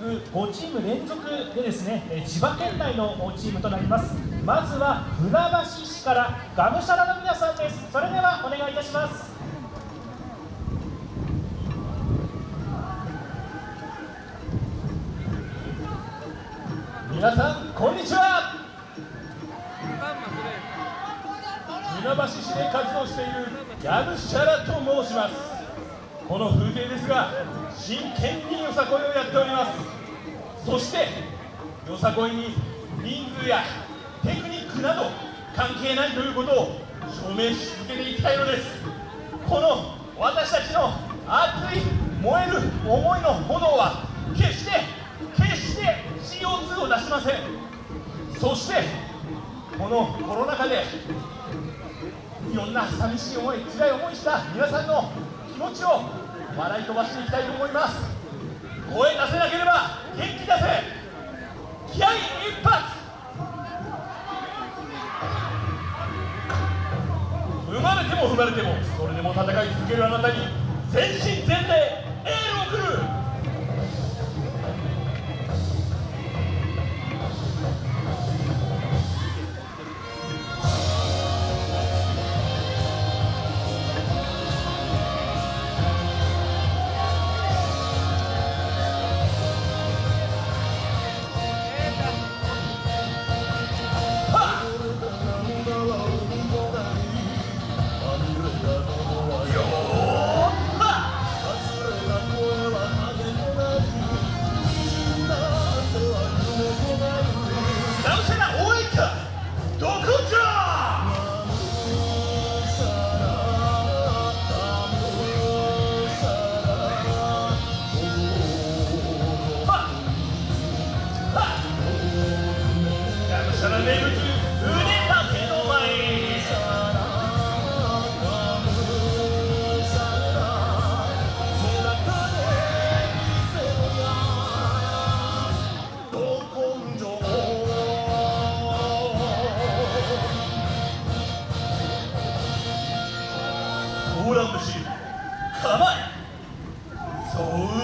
5チーム連続でですねえー千葉県内のチームとなります。まずは船橋市からがむしゃらの皆さんです。それではお願いいたします。皆さんこんにちは。船橋市で活動しているヤムシャラと申しますこの風景ですが真剣によさこいをやっております。そしてよさこいに人数やテクニックなど関係ないということを証明し続けていきたいのです。この私たちの熱い燃える思いの炎は決して決して CO2 を出しません。そしてこのコロナ禍でいろんな寂しい思い辛い思いした皆さんの気持ちを笑い飛ばしていきたいと思います。声出せなければ元気出せ。気合一発。踏まれても踏まれてもそれでも戦い続けるあなたに全身全霊構えそう。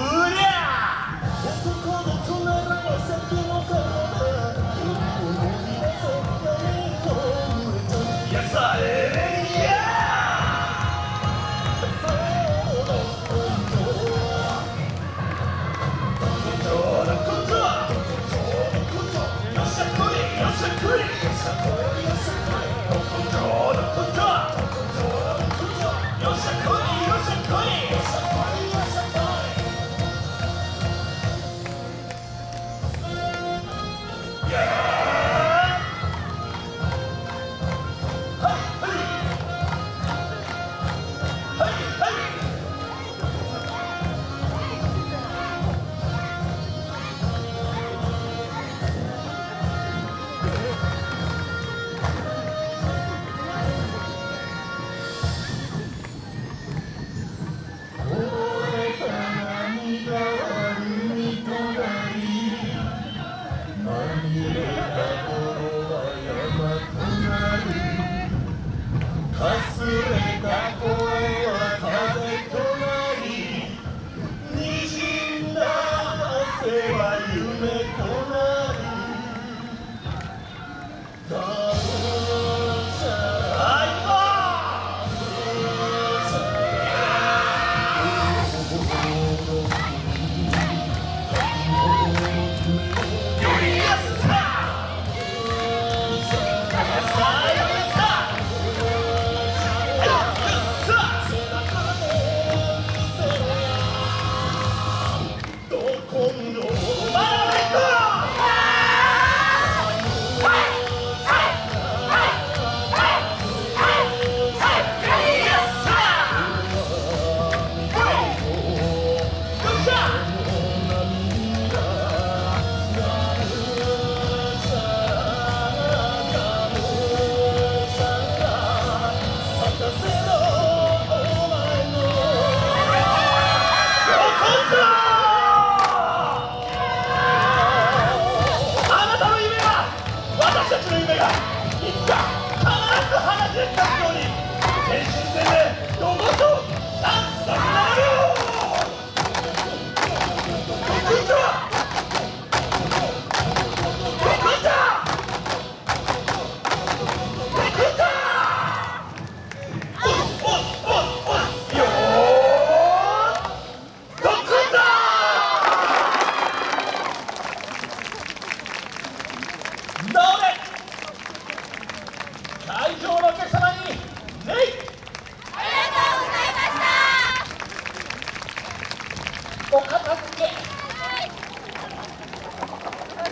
người ta